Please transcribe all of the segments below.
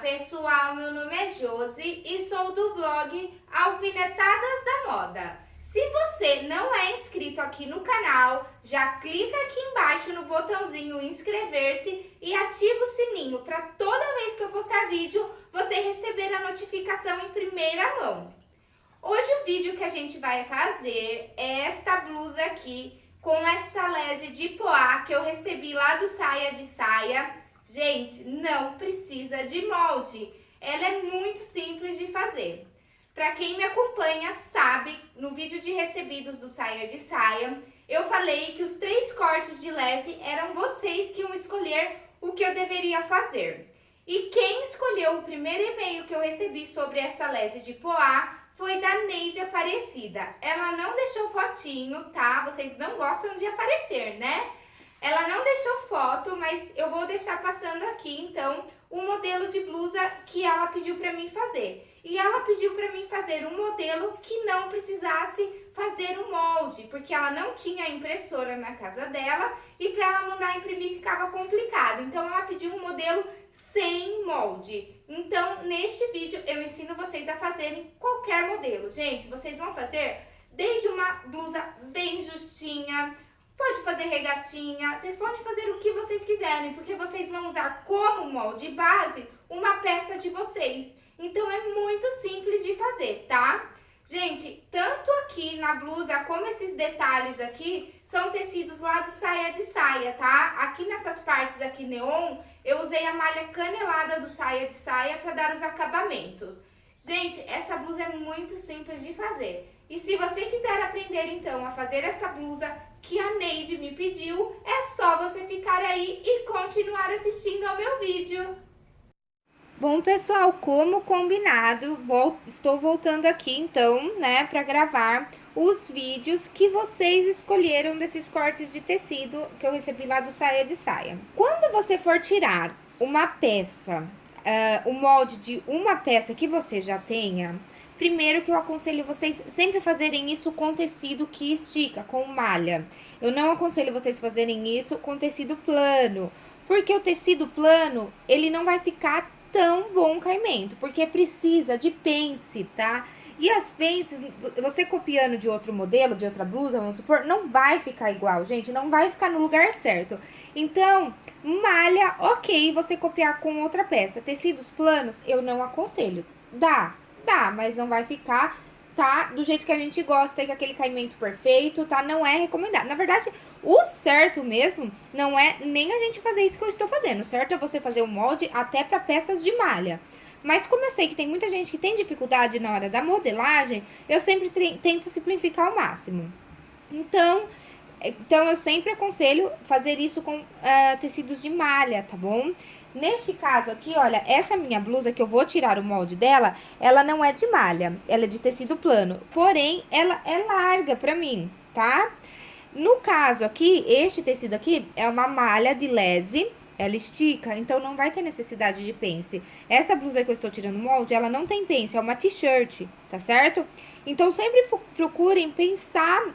pessoal, meu nome é Josi e sou do blog Alfinetadas da Moda. Se você não é inscrito aqui no canal, já clica aqui embaixo no botãozinho inscrever-se e ativa o sininho para toda vez que eu postar vídeo, você receber a notificação em primeira mão. Hoje o vídeo que a gente vai fazer é esta blusa aqui com esta lese de poá que eu recebi lá do Saia de Saia Gente, não precisa de molde. Ela é muito simples de fazer. Para quem me acompanha sabe, no vídeo de recebidos do Saia de Saia, eu falei que os três cortes de lese eram vocês que iam escolher o que eu deveria fazer. E quem escolheu o primeiro e-mail que eu recebi sobre essa lese de poá foi da Neide Aparecida. Ela não deixou fotinho, tá? Vocês não gostam de aparecer, né? Ela não deixou foto, mas eu vou deixar passando aqui, então, o modelo de blusa que ela pediu para mim fazer. E ela pediu para mim fazer um modelo que não precisasse fazer um molde, porque ela não tinha impressora na casa dela e para ela mandar imprimir ficava complicado. Então, ela pediu um modelo sem molde. Então, neste vídeo, eu ensino vocês a fazerem qualquer modelo. Gente, vocês vão fazer desde uma blusa bem justinha, Pode fazer regatinha, vocês podem fazer o que vocês quiserem, porque vocês vão usar como molde base uma peça de vocês. Então, é muito simples de fazer, tá? Gente, tanto aqui na blusa como esses detalhes aqui são tecidos lá do saia de saia, tá? Aqui nessas partes aqui neon, eu usei a malha canelada do saia de saia para dar os acabamentos. Gente, essa blusa é muito simples de fazer. E se você quiser aprender, então, a fazer essa blusa que a Neide me pediu, é só você ficar aí e continuar assistindo ao meu vídeo. Bom, pessoal, como combinado, vou, estou voltando aqui, então, né, para gravar os vídeos que vocês escolheram desses cortes de tecido que eu recebi lá do Saia de Saia. Quando você for tirar uma peça, uh, o molde de uma peça que você já tenha, Primeiro que eu aconselho vocês sempre fazerem isso com tecido que estica, com malha. Eu não aconselho vocês fazerem isso com tecido plano, porque o tecido plano, ele não vai ficar tão bom caimento, porque precisa de pence, tá? E as pences, você copiando de outro modelo, de outra blusa, vamos supor, não vai ficar igual, gente, não vai ficar no lugar certo. Então, malha, ok, você copiar com outra peça. Tecidos planos, eu não aconselho. Dá, Dá, mas não vai ficar, tá? Do jeito que a gente gosta, com aquele caimento perfeito, tá? Não é recomendado. Na verdade, o certo mesmo não é nem a gente fazer isso que eu estou fazendo. O certo é você fazer o molde até para peças de malha. Mas como eu sei que tem muita gente que tem dificuldade na hora da modelagem, eu sempre tento simplificar ao máximo. Então, então eu sempre aconselho fazer isso com uh, tecidos de malha, tá bom? Neste caso aqui, olha, essa minha blusa que eu vou tirar o molde dela, ela não é de malha, ela é de tecido plano. Porém, ela é larga pra mim, tá? No caso aqui, este tecido aqui é uma malha de lese, ela estica, então não vai ter necessidade de pence. Essa blusa que eu estou tirando molde, ela não tem pence, é uma t-shirt, tá certo? Então, sempre procurem pensar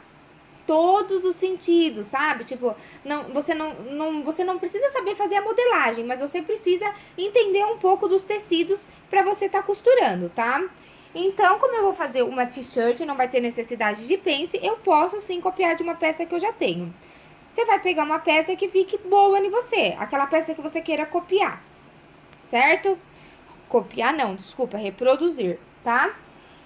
todos os sentidos, sabe? Tipo, não, você, não, não, você não precisa saber fazer a modelagem, mas você precisa entender um pouco dos tecidos para você tá costurando, tá? Então, como eu vou fazer uma t-shirt não vai ter necessidade de pence, eu posso sim copiar de uma peça que eu já tenho. Você vai pegar uma peça que fique boa em você, aquela peça que você queira copiar, certo? Copiar não, desculpa, reproduzir, tá?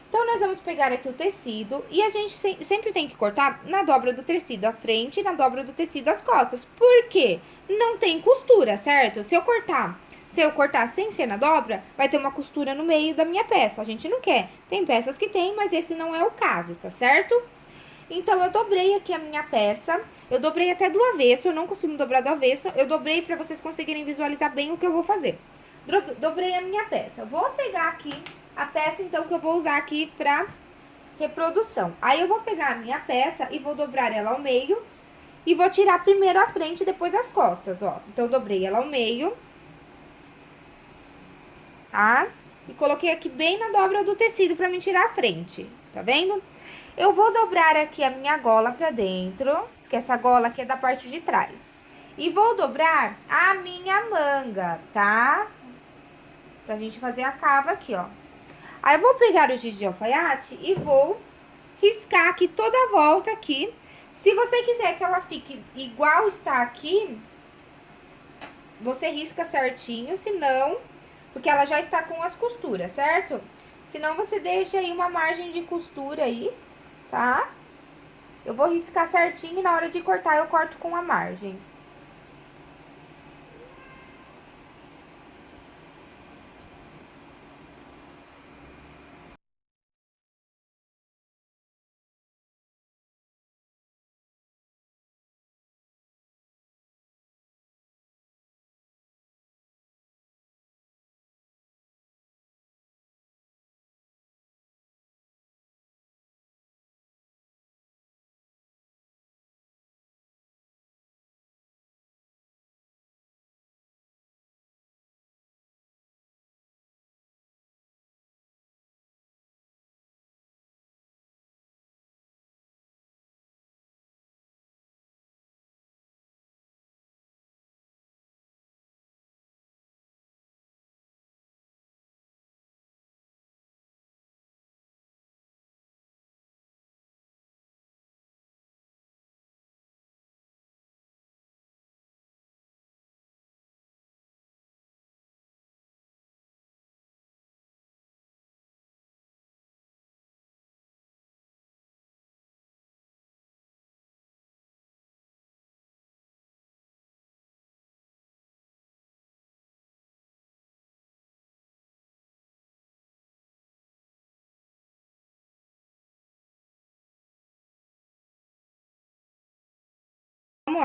Então, nós vamos pegar aqui o tecido e a gente sempre tem que cortar na dobra do tecido a frente e na dobra do tecido as costas. Por quê? Não tem costura, certo? Se eu cortar, se eu cortar sem ser na dobra, vai ter uma costura no meio da minha peça. A gente não quer. Tem peças que tem, mas esse não é o caso, tá certo? Então, eu dobrei aqui a minha peça. Eu dobrei até do avesso, eu não costumo dobrar do avesso. Eu dobrei pra vocês conseguirem visualizar bem o que eu vou fazer. Dobrei a minha peça. Vou pegar aqui a peça, então, que eu vou usar aqui pra reprodução. Aí, eu vou pegar a minha peça e vou dobrar ela ao meio e vou tirar primeiro a frente e depois as costas, ó. Então, dobrei ela ao meio, tá? E coloquei aqui bem na dobra do tecido pra me tirar a frente, tá vendo? Eu vou dobrar aqui a minha gola pra dentro, que essa gola aqui é da parte de trás. E vou dobrar a minha manga, tá? Pra gente fazer a cava aqui, ó. Aí eu vou pegar o giz de alfaiate e vou riscar aqui toda a volta aqui. Se você quiser que ela fique igual está aqui, você risca certinho, senão, porque ela já está com as costuras, certo? Senão você deixa aí uma margem de costura aí, tá? Eu vou riscar certinho e na hora de cortar eu corto com a margem.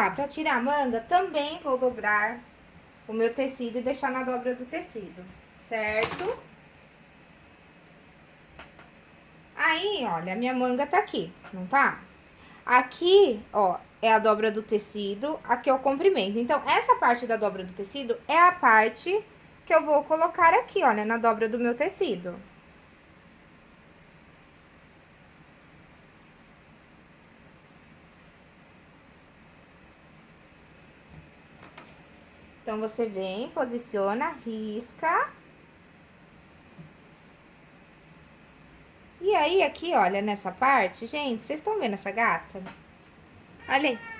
Lá, pra tirar a manga, também vou dobrar o meu tecido e deixar na dobra do tecido, certo? Aí, olha, a minha manga tá aqui, não tá? Aqui, ó, é a dobra do tecido, aqui é o comprimento. Então, essa parte da dobra do tecido é a parte que eu vou colocar aqui, olha, na dobra do meu tecido. Então, você vem, posiciona, risca. E aí, aqui, olha, nessa parte, gente, vocês estão vendo essa gata? Olha isso.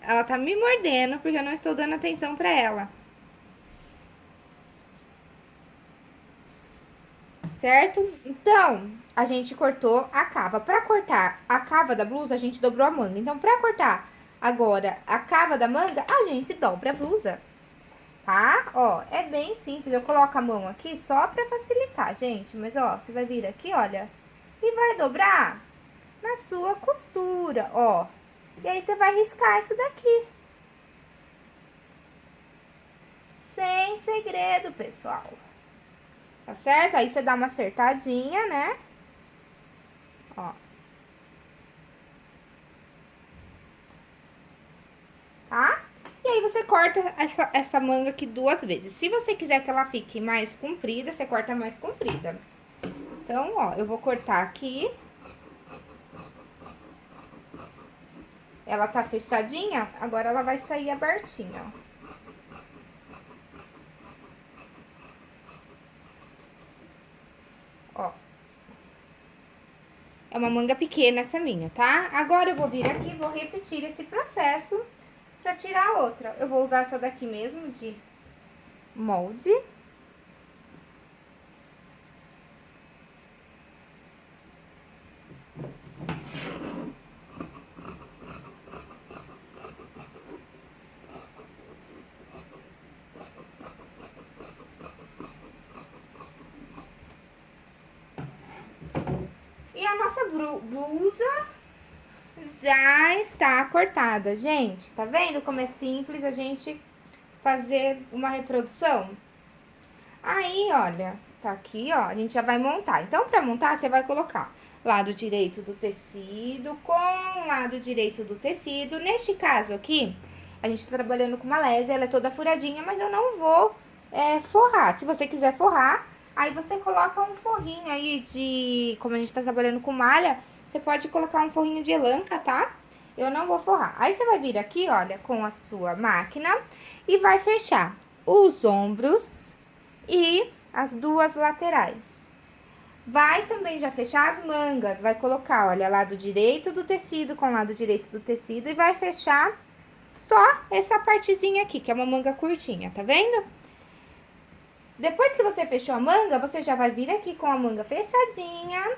Ela tá me mordendo porque eu não estou dando atenção pra ela. Certo? Então, a gente cortou a cava. Pra cortar a cava da blusa, a gente dobrou a manga. Então, pra cortar Agora, a cava da manga, a gente dobra a blusa, tá? Ó, é bem simples. Eu coloco a mão aqui só pra facilitar, gente. Mas, ó, você vai vir aqui, olha, e vai dobrar na sua costura, ó. E aí, você vai riscar isso daqui. Sem segredo, pessoal. Tá certo? Aí, você dá uma acertadinha, né? Ó. tá? E aí, você corta essa, essa manga aqui duas vezes. Se você quiser que ela fique mais comprida, você corta mais comprida. Então, ó, eu vou cortar aqui. Ela tá fechadinha, agora ela vai sair abertinha, ó. Ó. É uma manga pequena essa minha, tá? Agora, eu vou vir aqui e vou repetir esse processo Pra tirar a outra, eu vou usar essa daqui mesmo, de molde. E a nossa blusa já está cortada. Gente, tá vendo como é simples a gente fazer uma reprodução? Aí, olha, tá aqui, ó, a gente já vai montar. Então, pra montar, você vai colocar lado direito do tecido com lado direito do tecido. Neste caso aqui, a gente tá trabalhando com malésia, ela é toda furadinha, mas eu não vou é, forrar. Se você quiser forrar, aí você coloca um forrinho aí de... Como a gente tá trabalhando com malha, você pode colocar um forrinho de elanca, tá? Eu não vou forrar. Aí, você vai vir aqui, olha, com a sua máquina e vai fechar os ombros e as duas laterais. Vai também já fechar as mangas, vai colocar, olha, lado direito do tecido com lado direito do tecido e vai fechar só essa partezinha aqui, que é uma manga curtinha, tá vendo? Depois que você fechou a manga, você já vai vir aqui com a manga fechadinha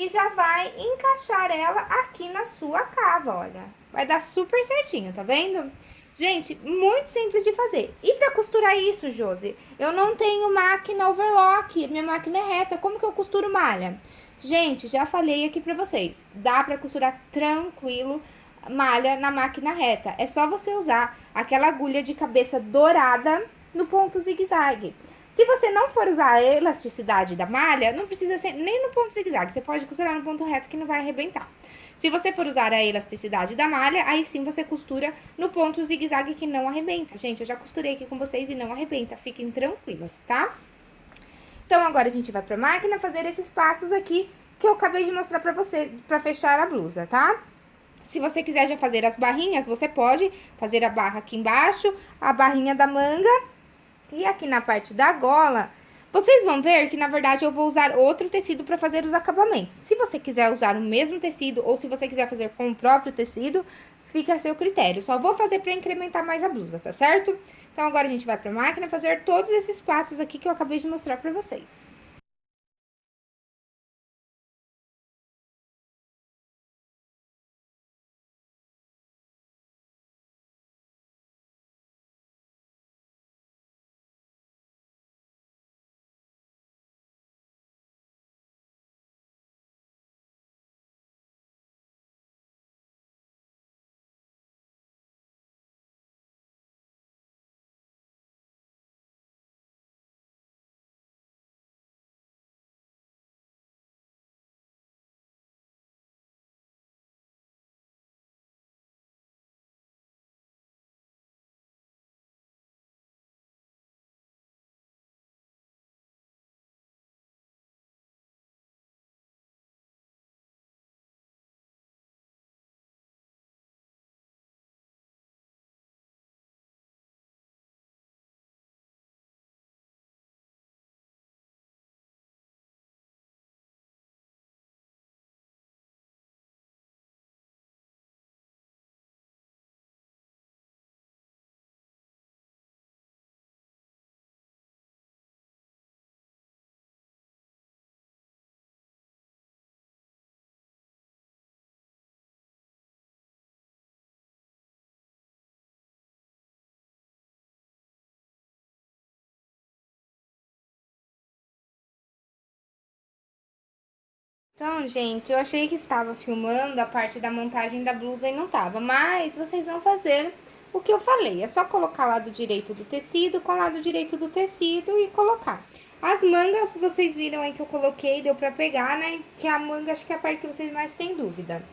e já vai encaixar ela aqui na sua cava, olha. Vai dar super certinho, tá vendo? Gente, muito simples de fazer. E pra costurar isso, Josi? Eu não tenho máquina overlock, minha máquina é reta. Como que eu costuro malha? Gente, já falei aqui pra vocês. Dá pra costurar tranquilo malha na máquina reta. É só você usar aquela agulha de cabeça dourada no ponto zigue-zague. Se você não for usar a elasticidade da malha, não precisa ser nem no ponto zigue-zague. Você pode costurar no ponto reto que não vai arrebentar. Se você for usar a elasticidade da malha, aí sim você costura no ponto zigue-zague que não arrebenta. Gente, eu já costurei aqui com vocês e não arrebenta. Fiquem tranquilas, tá? Então, agora a gente vai pra máquina fazer esses passos aqui que eu acabei de mostrar pra você, pra fechar a blusa, tá? Se você quiser já fazer as barrinhas, você pode fazer a barra aqui embaixo, a barrinha da manga e aqui na parte da gola, vocês vão ver que, na verdade, eu vou usar outro tecido para fazer os acabamentos. Se você quiser usar o mesmo tecido ou se você quiser fazer com o próprio tecido, fica a seu critério. Só vou fazer para incrementar mais a blusa, tá certo? Então, agora a gente vai para a máquina fazer todos esses passos aqui que eu acabei de mostrar para vocês. Então, gente, eu achei que estava filmando a parte da montagem da blusa e não tava, mas vocês vão fazer o que eu falei. É só colocar lado direito do tecido com lado direito do tecido e colocar. As mangas, vocês viram aí que eu coloquei, deu pra pegar, né? Que a manga, acho que é a parte que vocês mais têm dúvida.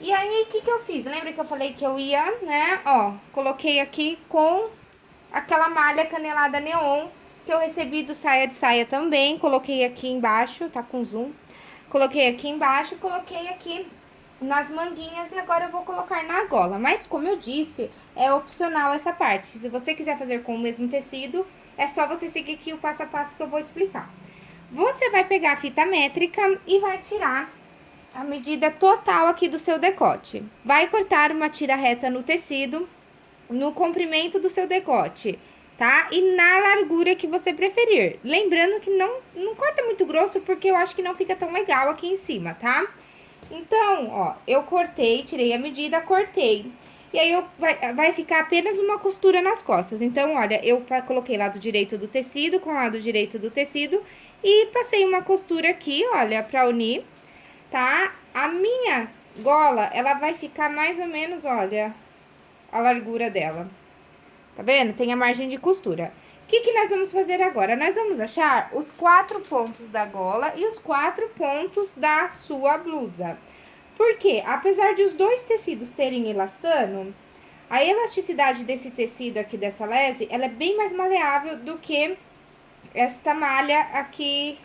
E aí, o que que eu fiz? Lembra que eu falei que eu ia, né? Ó, coloquei aqui com aquela malha canelada neon que eu recebi do Saia de Saia também. Coloquei aqui embaixo, tá com zoom. Coloquei aqui embaixo, coloquei aqui nas manguinhas e agora eu vou colocar na gola. Mas, como eu disse, é opcional essa parte. Se você quiser fazer com o mesmo tecido, é só você seguir aqui o passo a passo que eu vou explicar. Você vai pegar a fita métrica e vai tirar a medida total aqui do seu decote. Vai cortar uma tira reta no tecido, no comprimento do seu decote tá? E na largura que você preferir. Lembrando que não, não corta muito grosso, porque eu acho que não fica tão legal aqui em cima, tá? Então, ó, eu cortei, tirei a medida, cortei. E aí, eu, vai, vai ficar apenas uma costura nas costas. Então, olha, eu coloquei lado direito do tecido com lado direito do tecido e passei uma costura aqui, olha, pra unir, tá? A minha gola, ela vai ficar mais ou menos, olha, a largura dela. Tá vendo? Tem a margem de costura. O que, que nós vamos fazer agora? Nós vamos achar os quatro pontos da gola e os quatro pontos da sua blusa. Porque, apesar de os dois tecidos terem elastano, a elasticidade desse tecido aqui, dessa lese, ela é bem mais maleável do que esta malha aqui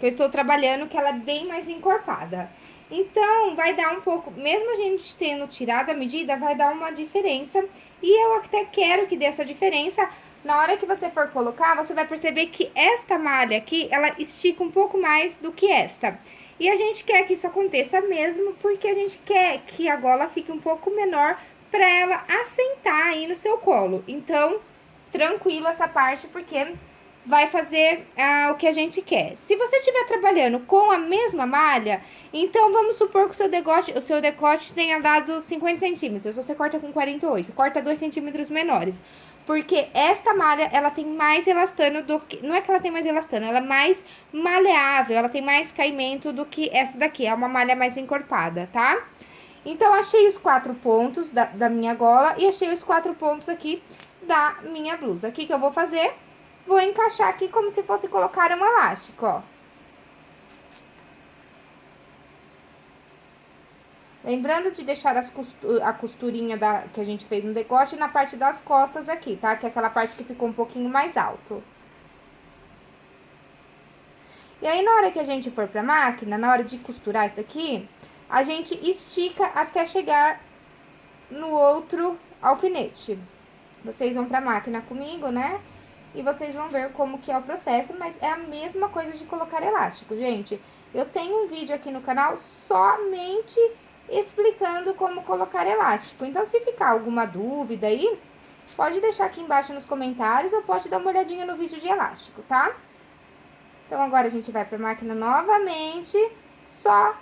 que eu estou trabalhando, que ela é bem mais encorpada. Então, vai dar um pouco, mesmo a gente tendo tirado a medida, vai dar uma diferença. E eu até quero que dê essa diferença. Na hora que você for colocar, você vai perceber que esta malha aqui, ela estica um pouco mais do que esta. E a gente quer que isso aconteça mesmo, porque a gente quer que a gola fique um pouco menor para ela assentar aí no seu colo. Então, tranquilo essa parte, porque vai fazer ah, o que a gente quer. Se você estiver trabalhando com a mesma malha, então vamos supor que o seu decote, o seu decote tenha dado 50 centímetros, você corta com 48, corta 2 centímetros menores. Porque esta malha, ela tem mais elastano do que... Não é que ela tem mais elastano, ela é mais maleável, ela tem mais caimento do que essa daqui. É uma malha mais encorpada, tá? Então, achei os quatro pontos da, da minha gola e achei os quatro pontos aqui da minha blusa. O que que eu vou fazer? Vou encaixar aqui como se fosse colocar um elástico, ó. Lembrando de deixar a costurinha da, que a gente fez no decote na parte das costas aqui, tá? Que é aquela parte que ficou um pouquinho mais alto. E aí, na hora que a gente for pra máquina, na hora de costurar isso aqui, a gente estica até chegar no outro alfinete. Vocês vão pra máquina comigo, né? E vocês vão ver como que é o processo, mas é a mesma coisa de colocar elástico, gente. Eu tenho um vídeo aqui no canal somente explicando como colocar elástico. Então, se ficar alguma dúvida aí, pode deixar aqui embaixo nos comentários ou pode dar uma olhadinha no vídeo de elástico, tá? Então, agora a gente vai pra máquina novamente, só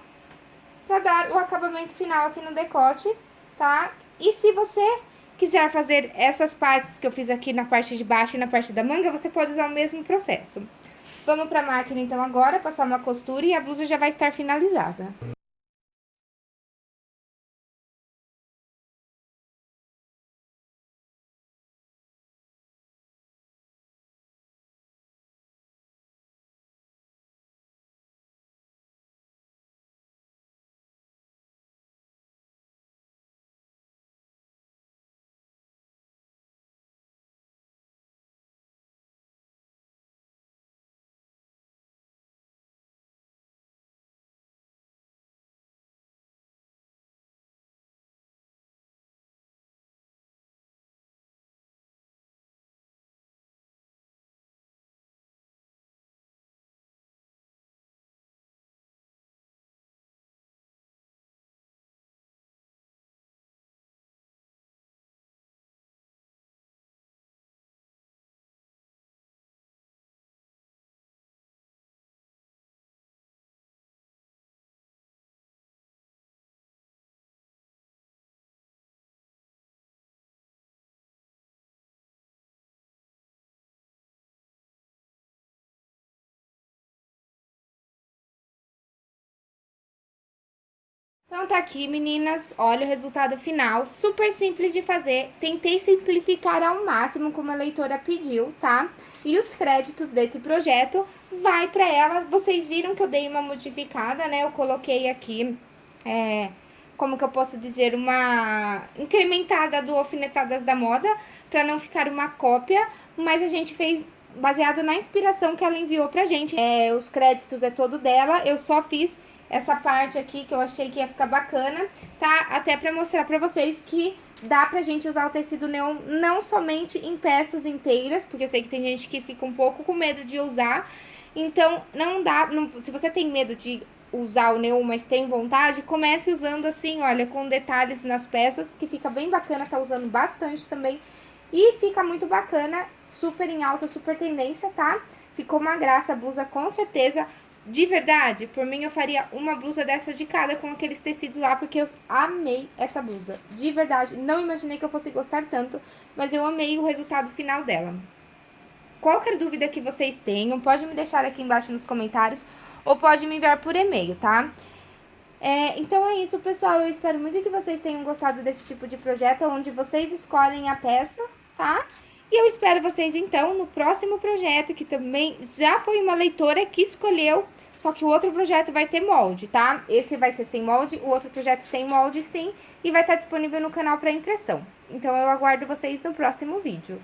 pra dar o acabamento final aqui no decote, tá? E se você quiser fazer essas partes que eu fiz aqui na parte de baixo e na parte da manga, você pode usar o mesmo processo. Vamos para a máquina então agora, passar uma costura e a blusa já vai estar finalizada. Então tá aqui, meninas, olha o resultado final, super simples de fazer, tentei simplificar ao máximo como a leitora pediu, tá? E os créditos desse projeto vai pra ela, vocês viram que eu dei uma modificada, né? Eu coloquei aqui, é, como que eu posso dizer, uma incrementada do Alfinetadas da Moda, pra não ficar uma cópia, mas a gente fez baseado na inspiração que ela enviou pra gente. É, os créditos é todo dela, eu só fiz essa parte aqui que eu achei que ia ficar bacana, tá? Até pra mostrar pra vocês que dá pra gente usar o tecido neon não somente em peças inteiras, porque eu sei que tem gente que fica um pouco com medo de usar, então não dá, não, se você tem medo de usar o neon, mas tem vontade, comece usando assim, olha, com detalhes nas peças, que fica bem bacana, tá usando bastante também, e fica muito bacana, super em alta, super tendência, tá? Ficou uma graça a blusa, com certeza. De verdade, por mim eu faria uma blusa dessa de cada com aqueles tecidos lá, porque eu amei essa blusa. De verdade, não imaginei que eu fosse gostar tanto, mas eu amei o resultado final dela. Qualquer dúvida que vocês tenham, pode me deixar aqui embaixo nos comentários ou pode me enviar por e-mail, tá? É, então é isso, pessoal. Eu espero muito que vocês tenham gostado desse tipo de projeto, onde vocês escolhem a peça, tá? E eu espero vocês, então, no próximo projeto, que também já foi uma leitora que escolheu só que o outro projeto vai ter molde, tá? Esse vai ser sem molde, o outro projeto tem molde sim, e vai estar disponível no canal para impressão. Então, eu aguardo vocês no próximo vídeo.